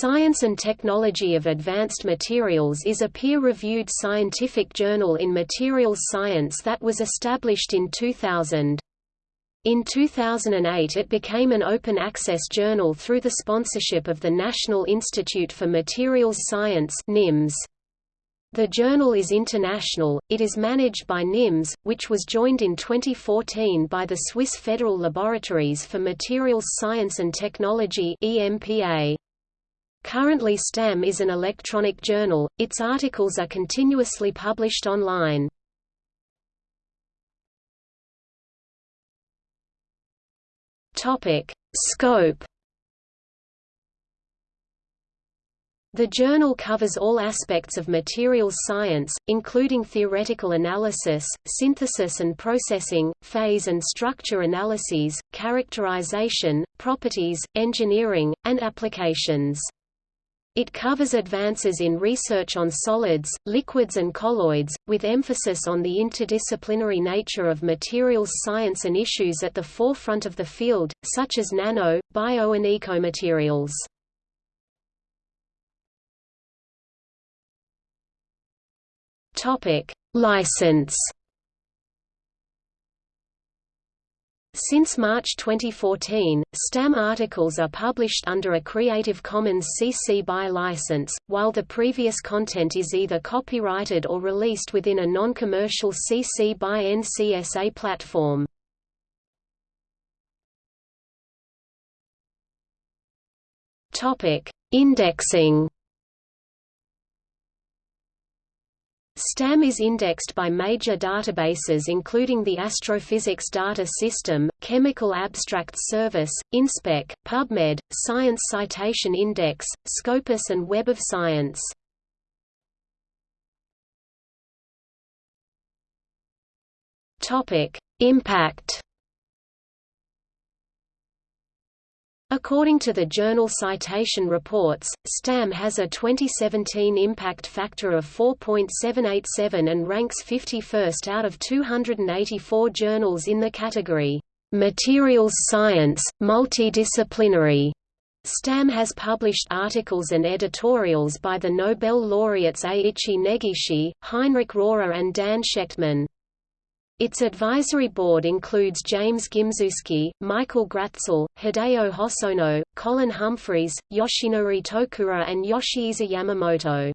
Science and Technology of Advanced Materials is a peer-reviewed scientific journal in materials science that was established in 2000. In 2008 it became an open-access journal through the sponsorship of the National Institute for Materials Science NIMS. The journal is international, it is managed by NIMS, which was joined in 2014 by the Swiss Federal Laboratories for Materials Science and Technology EMPA. Currently STAM is an electronic journal, its articles are continuously published online. Scope The journal covers all aspects of materials science, including theoretical analysis, synthesis and processing, phase and structure analyses, characterization, properties, engineering, and applications. It covers advances in research on solids, liquids and colloids, with emphasis on the interdisciplinary nature of materials science and issues at the forefront of the field, such as nano, bio and ecomaterials. License Since March 2014, STAM articles are published under a Creative Commons CC BY license, while the previous content is either copyrighted or released within a non-commercial CC BY NCSA platform. Indexing STAM is indexed by major databases including the Astrophysics Data System, Chemical Abstracts Service, InSpec, PubMed, Science Citation Index, Scopus and Web of Science. Impact According to the journal Citation Reports, STAM has a 2017 impact factor of 4.787 and ranks 51st out of 284 journals in the category, "...materials science, multidisciplinary." STAM has published articles and editorials by the Nobel laureates Ei-ichi Negishi, Heinrich Rohrer and Dan Shechtman. Its advisory board includes James Gimzewski, Michael Gratzel, Hideo Hosono, Colin Humphreys, Yoshinori Tokura and Yoshihisa Yamamoto.